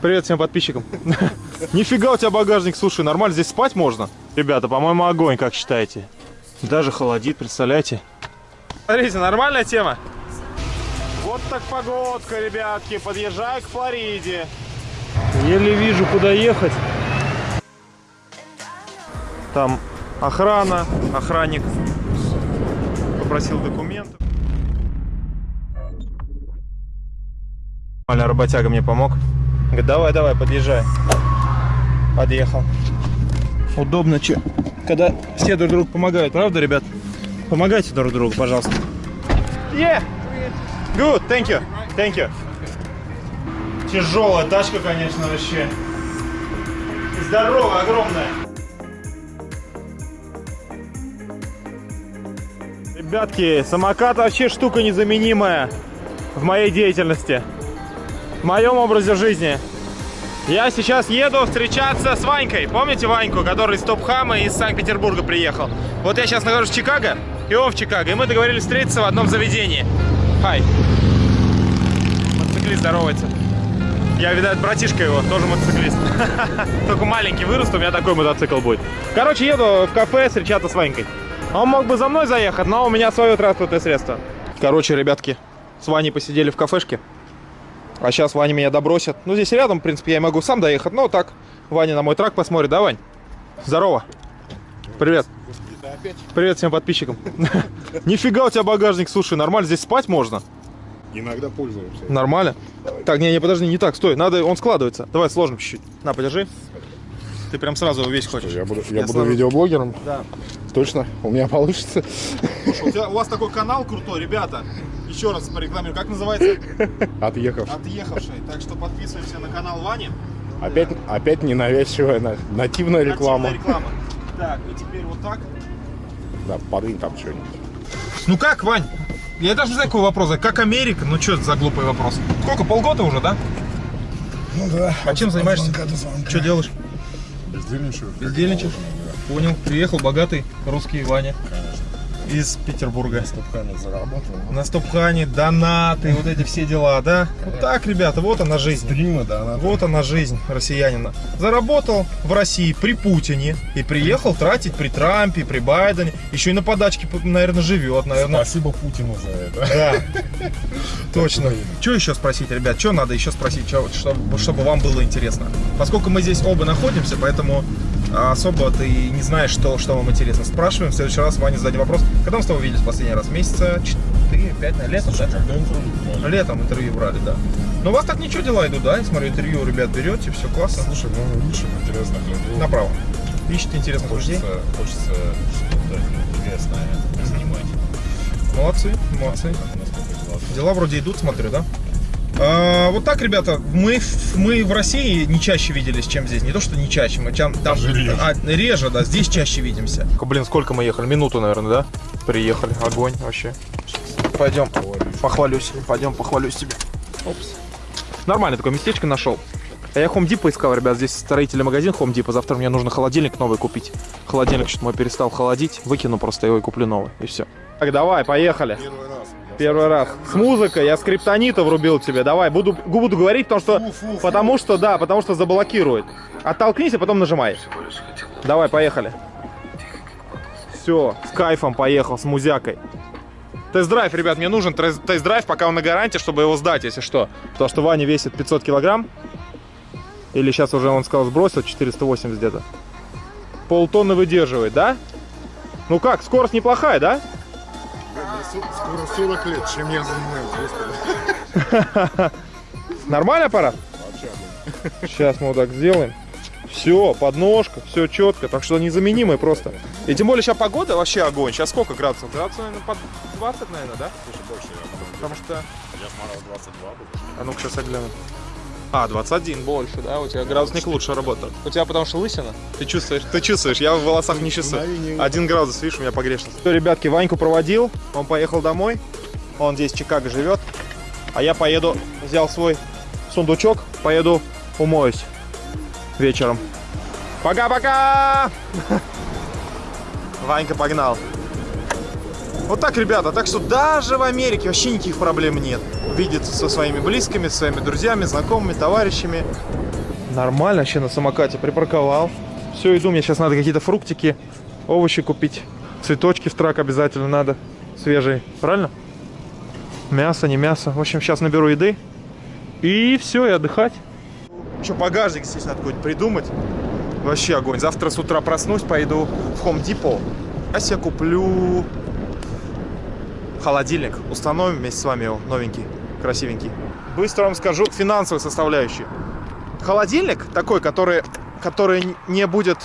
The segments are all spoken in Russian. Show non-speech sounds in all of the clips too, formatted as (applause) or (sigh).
Привет всем подписчикам. (laughs) Нифига у тебя багажник, слушай, нормально, здесь спать можно? Ребята, по-моему, огонь, как считаете? Даже холодит, представляете? Смотрите, нормальная тема? Вот так погодка, ребятки, подъезжай к Флориде. Еле вижу, куда ехать. Там охрана, охранник попросил документы. Работяга мне помог. Говорит, давай, давай, подъезжай. Подъехал. Удобно, че, когда все друг другу помогают, правда, ребят? Помогайте друг другу, пожалуйста. Yeah. Good, thank you, thank you. Тяжелая тачка, конечно, вообще. И здоровая, огромная. Ребятки, самокат вообще штука незаменимая в моей деятельности, в моем образе жизни. Я сейчас еду встречаться с Ванькой. Помните Ваньку, который из Топхама из Санкт-Петербурга приехал? Вот я сейчас нахожусь в Чикаго, и он в Чикаго. И мы договорились встретиться в одном заведении. Хай. Мотоциклист здоровается. Я, видать, братишка его, тоже мотоциклист. (laughs) Только маленький вырост, у меня такой мотоцикл будет. Короче, еду в кафе встречаться с Ванькой. Он мог бы за мной заехать, но у меня свое транспортное средство. Короче, ребятки, с Ваней посидели в кафешке. А сейчас Ваня меня добросит. Ну, здесь рядом, в принципе, я могу сам доехать. Но так, Ваня на мой трак посмотрит. Да, Вань? Здорово. Привет. Привет всем подписчикам. (laughs) Нифига у тебя багажник, слушай, нормально, здесь спать можно? Иногда пользуемся. Нормально? Так, не, не, подожди, не так, стой, надо, он складывается. Давай сложим чуть-чуть. На, подержи. Ты прям сразу весь хочешь. Я буду, я Я буду сразу- видеоблогером. Да. Точно, у меня получится. Слушай, у, тебя- у вас такой канал крутой, ребята. Еще раз порекламирую. Как называется? (laughs) Отъехав. Отъехавший. Так что подписываемся на канал Вани. Опять, опять ненавязчивая на- нативная реклама. Нативная реклама. Так, и теперь вот так. Да, подвинь там что-нибудь. Ну как, Вань? Я даже не знаю, какой вопрос. Как Америка? Ну что это за глупый вопрос? Сколько, полгода уже, да? Ну да. А чем занимаешься? Звонка звонка. Что делаешь? Бездельничаю. Бездельничаешь? Понял. Приехал богатый русский Ваня. Из Петербурга. Стопками заработал. На стопхане, донаты, вот эти все дела, да? Вот так, ребята, вот она жизнь. Стримы, да, надо. Вот она жизнь россиянина. Заработал в России при Путине и приехал тратить при Трампе, при Байдене. Еще и на подачке, наверное, живет, наверное. Спасибо Путину за это. Да, (laughs) точно. Что еще спросить, ребят? Что надо еще спросить, чтобы вам было интересно? Поскольку мы здесь оба находимся, поэтому а, особо ты не знаешь, что, что вам интересно. Спрашиваем, в следующий раз Ване зададим вопрос. Когда мы с тобой виделись в последний раз? Месяца 4-5, наверное, летом, да? Интервью? Летом интервью брали, да. Но у вас так ничего дела идут, да? Я смотрю, интервью ребят берете, все классно. Слушай, ну интересных людей. Направо. Ищите интересных людей. Хочется, хочется что-то интересное снимать. Молодцы, молодцы. Дела вроде идут, смотрю, да? А, вот так, ребята, мы, в- мы в России не чаще виделись, чем здесь. Не то, что не чаще, мы там, там реже. А, реже, да, здесь чаще видимся. Блин, сколько мы ехали? Минуту, наверное, да? Приехали, огонь вообще. Пойдем, похвалюсь, пойдем, похвалюсь тебе. Опс. Нормально такое местечко нашел. А я Home Depot искал, ребят, здесь строительный магазин Home Depot. Завтра мне нужно холодильник новый купить. Холодильник что-то мой перестал холодить, выкину просто его и куплю новый, и все. Так, давай, поехали. Первый раз. Первый раз. С музыкой я Скриптонита врубил тебе. Давай, буду, буду говорить, потому что, Фу, фу, фу. потому что, да, потому что заблокирует. Оттолкнись, а потом нажимай. Давай, поехали. Все, с кайфом поехал, с музякой. Тест-драйв, ребят, мне нужен тест- тест-драйв, пока он на гарантии, чтобы его сдать, если что. Потому что Ваня весит 500 килограмм. Или сейчас уже, он сказал, сбросил 480 где-то. Полтонны выдерживает, да? Ну как, скорость неплохая, да? Скоро 40 лет, чем я занимаюсь. (laughs) Нормальный аппарат? Сейчас мы вот так сделаем. Все, подножка, все четко, так что незаменимый просто. И тем более сейчас погода вообще огонь. Сейчас сколько градусов? Градусов, наверное, под 20, наверное, да? Слушай, больше я. Потому что... Я смотрел 22 будет. А ну-ка сейчас я гляну. А, 21 больше, да? У тебя градусник лучше работает. У тебя потому что лысина? Ты чувствуешь? Ты чувствуешь, я в волосах не чувствую. Один градус, видишь, у меня погрешность. Все, ребятки, Ваньку проводил, он поехал домой. Он здесь в Чикаго живет. А я поеду, взял свой сундучок, поеду умоюсь вечером. Пока-пока! (laughs) Ванька погнал. Вот так, ребята. Так что даже в Америке вообще никаких проблем нет. Видеться со своими близкими, со своими друзьями, знакомыми, товарищами. Нормально вообще на самокате припарковал. Все, иду. Мне сейчас надо какие-то фруктики, овощи купить. Цветочки в трак обязательно надо. Свежие. Правильно? Мясо, не мясо. В общем, сейчас наберу еды. И все, и отдыхать. Еще багажник здесь надо какой-нибудь придумать. Вообще огонь. Завтра с утра проснусь, пойду в Home Depot. Я себе куплю холодильник. Установим вместе с вами его, новенький, красивенький. Быстро вам скажу финансовую составляющую. Холодильник такой, который, который не будет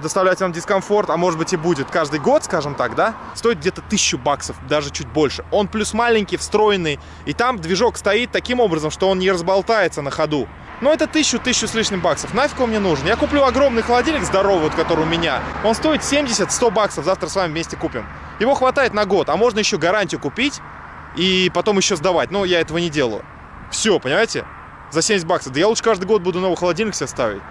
доставлять вам дискомфорт, а может быть и будет каждый год, скажем так, да, стоит где-то тысячу баксов, даже чуть больше. Он плюс маленький, встроенный, и там движок стоит таким образом, что он не разболтается на ходу. Но это тысячу, тысячу с лишним баксов. Нафиг он мне нужен? Я куплю огромный холодильник здоровый, вот, который у меня. Он стоит 70-100 баксов. Завтра с вами вместе купим. Его хватает на год, а можно еще гарантию купить и потом еще сдавать. Но я этого не делаю. Все, понимаете? За 70 баксов. Да я лучше каждый год буду новый холодильник себе ставить.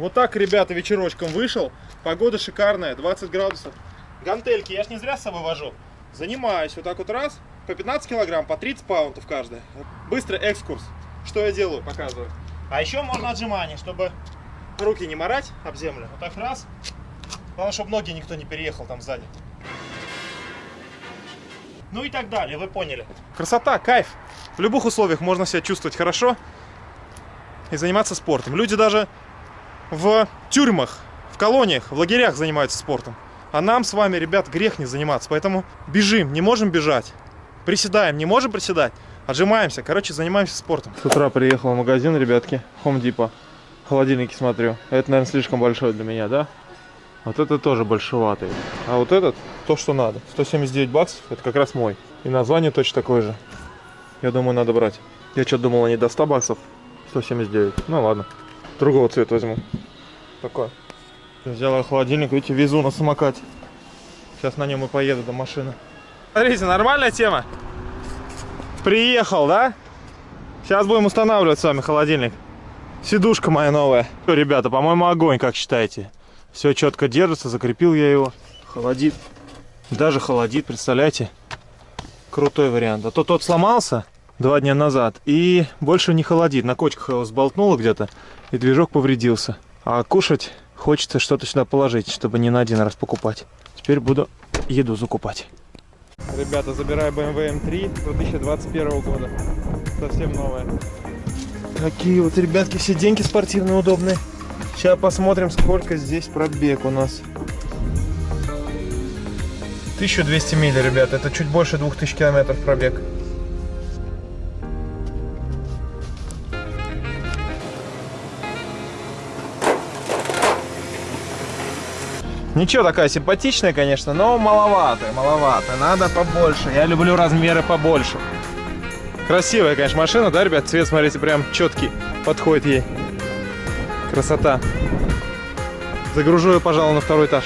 Вот так, ребята, вечерочком вышел. Погода шикарная, 20 градусов. Гантельки я ж не зря с собой вожу. Занимаюсь вот так вот раз, по 15 килограмм, по 30 паунтов каждая. Быстрый экскурс. Что я делаю, показываю. А еще можно отжимания, чтобы руки не морать об землю. Вот так раз. Главное, чтобы ноги никто не переехал там сзади. Ну и так далее, вы поняли. Красота, кайф. В любых условиях можно себя чувствовать хорошо и заниматься спортом. Люди даже в тюрьмах, в колониях, в лагерях занимаются спортом. А нам с вами, ребят, грех не заниматься. Поэтому бежим, не можем бежать. Приседаем, не можем приседать. Отжимаемся. Короче, занимаемся спортом. С утра приехал в магазин, ребятки. Home Depot. Холодильники смотрю. Это, наверное, слишком большой для меня, да? Вот это тоже большеватый. А вот этот, то, что надо. 179 баксов, это как раз мой. И название точно такое же. Я думаю, надо брать. Я что-то думал, они до 100 баксов. 179. Ну ладно. Другого цвета возьму. Такой. Взяла холодильник, видите, везу на самокате. Сейчас на нем и поеду до машины. Смотрите, нормальная тема. Приехал, да? Сейчас будем устанавливать с вами холодильник. Сидушка моя новая. Всё, ребята, по-моему, огонь, как считаете? Все четко держится, закрепил я его. Холодит. Даже холодит, представляете? Крутой вариант. А то тот сломался два дня назад и больше не холодит. На кочках его сболтнуло где-то и движок повредился. А кушать хочется что-то сюда положить, чтобы не на один раз покупать. Теперь буду еду закупать. Ребята, забираю BMW M3 2021 года. Совсем новая. Такие вот, ребятки, сиденьки спортивные, удобные. Сейчас посмотрим, сколько здесь пробег у нас. 1200 миль, ребят. Это чуть больше 2000 километров пробег. Ничего, такая симпатичная, конечно, но маловато, маловато. Надо побольше. Я люблю размеры побольше. Красивая, конечно, машина, да, ребят? Цвет, смотрите, прям четкий. Подходит ей. Красота. Загружу ее, пожалуй, на второй этаж.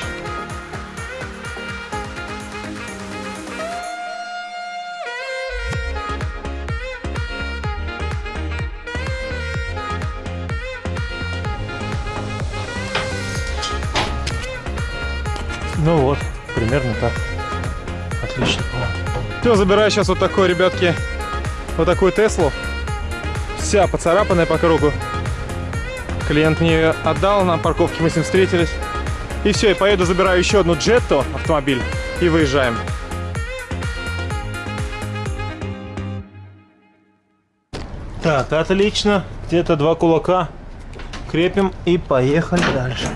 Все, забираю сейчас вот такой, ребятки, вот такую Теслу. Вся поцарапанная по кругу. Клиент мне ее отдал, на парковке мы с ним встретились. И все, я поеду, забираю еще одну Джетто автомобиль и выезжаем. Так, отлично. Где-то два кулака. Крепим и поехали дальше.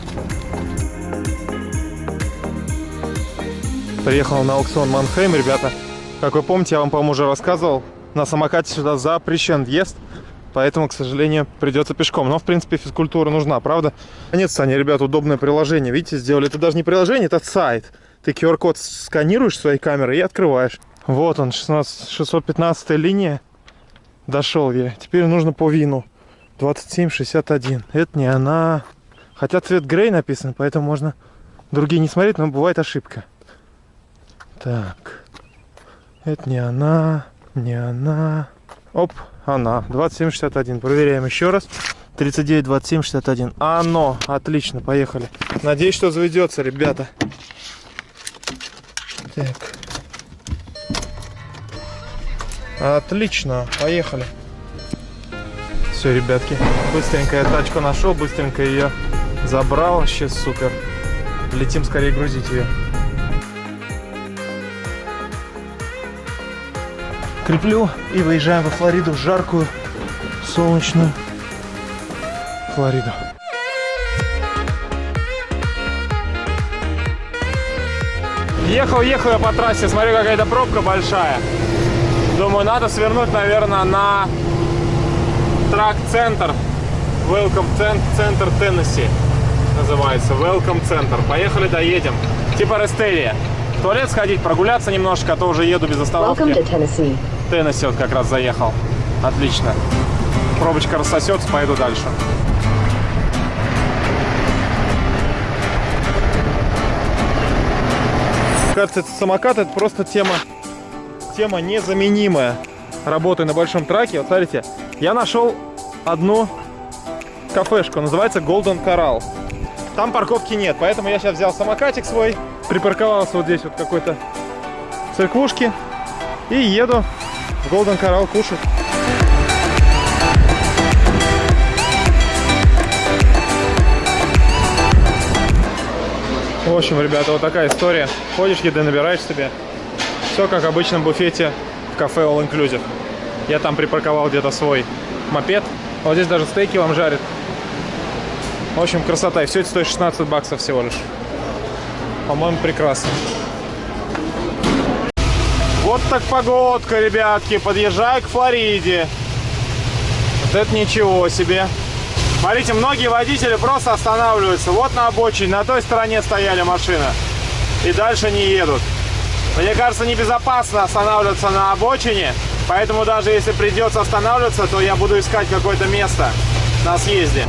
Приехал на аукцион Манхейм, ребята. Как вы помните, я вам, по-моему, уже рассказывал, на самокате сюда запрещен въезд. Поэтому, к сожалению, придется пешком. Но, в принципе, физкультура нужна, правда? Нет, они, ребят, удобное приложение. Видите, сделали. Это даже не приложение, это сайт. Ты QR-код сканируешь своей камерой и открываешь. Вот он, 16, 615 линия. Дошел я. Теперь нужно по вину. 2761. Это не она. Хотя цвет грей написан, поэтому можно другие не смотреть, но бывает ошибка. Так. Это не она, не она. Оп, она. 2761. Проверяем еще раз. 39, 27, 61. Оно. Отлично, поехали. Надеюсь, что заведется, ребята. Так. Отлично, поехали. Все, ребятки, быстренько я тачку нашел, быстренько ее забрал, вообще супер. Летим скорее грузить ее. Креплю и выезжаем во Флориду, в жаркую, солнечную Флориду. Ехал, ехал я по трассе, смотрю, какая-то пробка большая. Думаю, надо свернуть, наверное, на трак-центр. Welcome Center Tennessee называется. Welcome Center. Поехали, доедем. Типа Рестерия. В туалет сходить, прогуляться немножко, а то уже еду без остановки. Теннесси вот как раз заехал. Отлично. Пробочка рассосется, пойду дальше. Кажется, этот самокат это просто тема, тема незаменимая работы на большом траке. Вот смотрите, я нашел одну кафешку, называется Golden Coral. Там парковки нет, поэтому я сейчас взял самокатик свой, припарковался вот здесь вот какой-то церквушки и еду в Golden Coral кушать. В общем, ребята, вот такая история. Ходишь, еды набираешь себе. Все как в обычном буфете в кафе All Inclusive. Я там припарковал где-то свой мопед. Вот здесь даже стейки вам жарят. В общем, красота. И все это стоит 16 баксов всего лишь. По-моему, прекрасно. Вот так погодка, ребятки. Подъезжаю к Флориде. Вот это ничего себе. Смотрите, многие водители просто останавливаются. Вот на обочине, на той стороне стояли машины. И дальше не едут. Мне кажется, небезопасно останавливаться на обочине. Поэтому даже если придется останавливаться, то я буду искать какое-то место на съезде.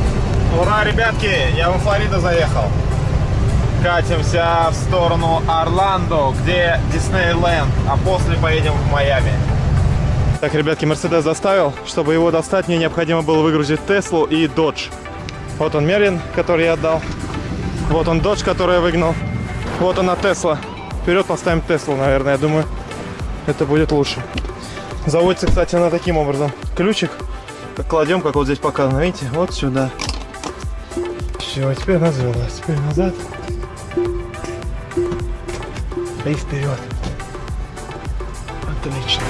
Ура, ребятки, я во Флориду заехал. Катимся в сторону Орландо, где Диснейленд, а после поедем в Майами. Так, ребятки, Мерседес заставил. Чтобы его достать, мне необходимо было выгрузить Теслу и Додж. Вот он Мерлин, который я отдал. Вот он Додж, который я выгнал. Вот она Тесла. Вперед поставим Теслу, наверное, я думаю, это будет лучше. Заводится, кстати, она таким образом. Ключик кладем, как вот здесь показано, видите, вот сюда. Все, теперь завелась. Теперь назад. И вперед. Отлично.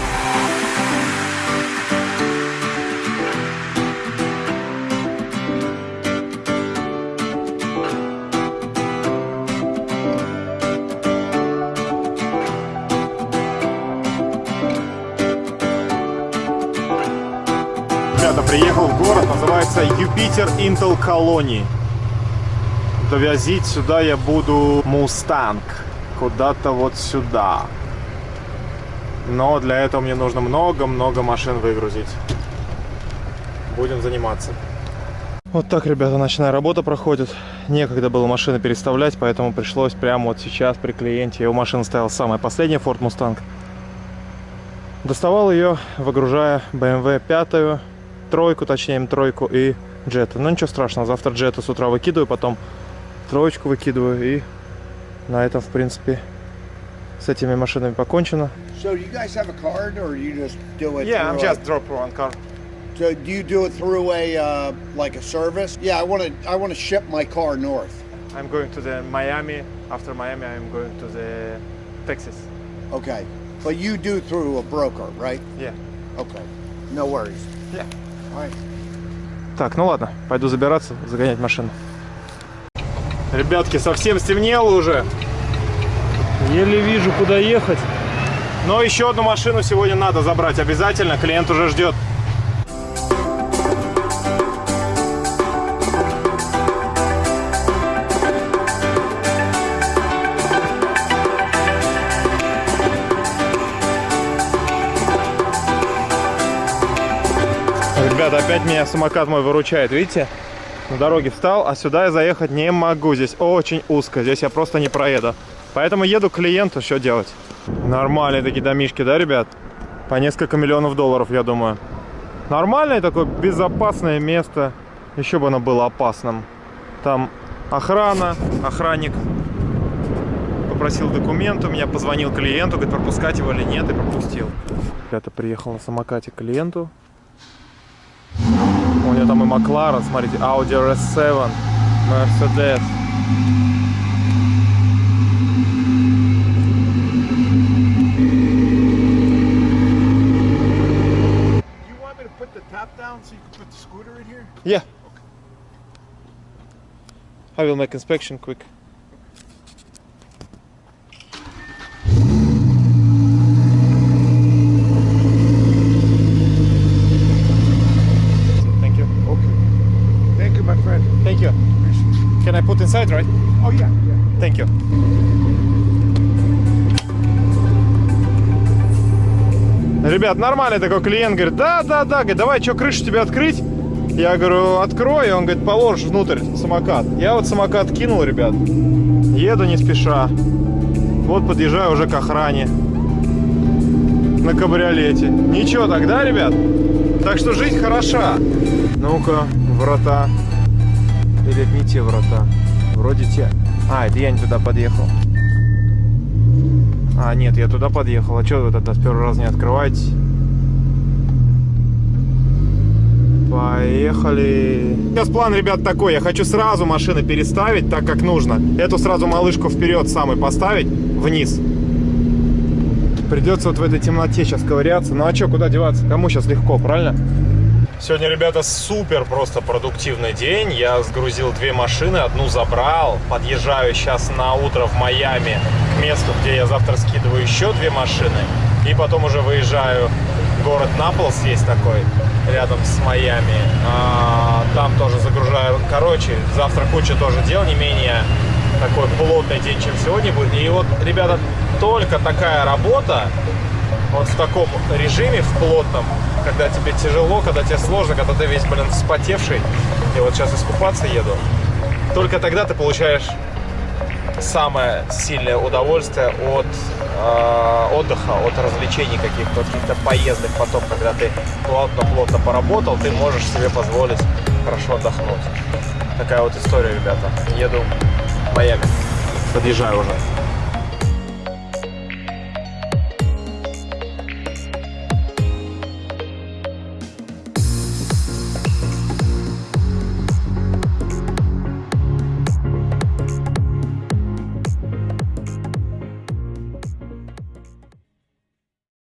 Ребята, приехал в город, называется Юпитер Intel Colony. Довозить сюда я буду Мустанг. Куда-то вот сюда. Но для этого мне нужно много-много машин выгрузить. Будем заниматься. Вот так, ребята, ночная работа проходит. Некогда было машины переставлять, поэтому пришлось прямо вот сейчас при клиенте. Его машина стояла самая последняя, Ford Mustang. Доставал ее, выгружая BMW 5, тройку, точнее М3 и джета. Но ничего страшного, завтра джета с утра выкидываю, потом троечку выкидываю и на этом, в принципе, с этими машинами покончено. So do you guys have a card, or you just do it? Yeah, I'm through a- just drop one car. So do you do it through a uh, like a service? Yeah, I want to. I want to ship my car north. I'm going to the Miami. After Miami, I'm going to the Texas. Okay, but you do through a broker, right? Yeah. Okay, no worries. Yeah. All right. Так, ну ладно, пойду забираться, загонять машину. Ребятки, совсем стемнело уже. Еле вижу, куда ехать. Но еще одну машину сегодня надо забрать обязательно. Клиент уже ждет. Ребята, опять меня самокат мой выручает, видите? На дороге встал, а сюда я заехать не могу. Здесь очень узко, здесь я просто не проеду. Поэтому еду к клиенту, что делать? Нормальные такие домишки, да, ребят? По несколько миллионов долларов, я думаю. Нормальное такое безопасное место. Еще бы оно было опасным. Там охрана, охранник попросил документы, у меня позвонил клиенту, говорит, пропускать его или нет, и пропустил. Ребята, приехал на самокате к клиенту. У него там и Макларен, смотрите, Audi RS7, Mercedes. You want me to put the top down so you can put the scooter in here? Yeah. I will make inspection quick. I put inside, right? Oh yeah, yeah. Thank you. Ребят, нормальный такой клиент, говорит, да, да, да, говорит, давай, что, крышу тебе открыть? Я говорю, открой, он говорит, положишь внутрь самокат. Я вот самокат кинул, ребят, еду не спеша. Вот подъезжаю уже к охране на кабриолете. Ничего тогда, ребят? Так что жизнь хороша. Ну-ка, врата. Или не те врата? Вроде те. А, это я не туда подъехал. А, нет, я туда подъехал. А что вы тогда с первого раза не открываете? Поехали. Сейчас план, ребят, такой. Я хочу сразу машины переставить так, как нужно. Эту сразу малышку вперед самой поставить, вниз. Придется вот в этой темноте сейчас ковыряться. Ну а что, куда деваться? Кому сейчас легко, правильно? Сегодня, ребята, супер просто продуктивный день. Я сгрузил две машины, одну забрал. Подъезжаю сейчас на утро в Майами к месту, где я завтра скидываю еще две машины. И потом уже выезжаю в город Наполс, есть такой, рядом с Майами. А, там тоже загружаю. Короче, завтра куча тоже дел, не менее такой плотный день, чем сегодня будет. И вот, ребята, только такая работа, вот в таком режиме, в плотном, когда тебе тяжело, когда тебе сложно, когда ты весь, блин, вспотевший. И вот сейчас искупаться еду. Только тогда ты получаешь самое сильное удовольствие от э, отдыха, от развлечений каких-то, от каких-то поездок потом, когда ты плотно-плотно поработал, ты можешь себе позволить хорошо отдохнуть. Такая вот история, ребята. Еду в Майами. Подъезжаю уже.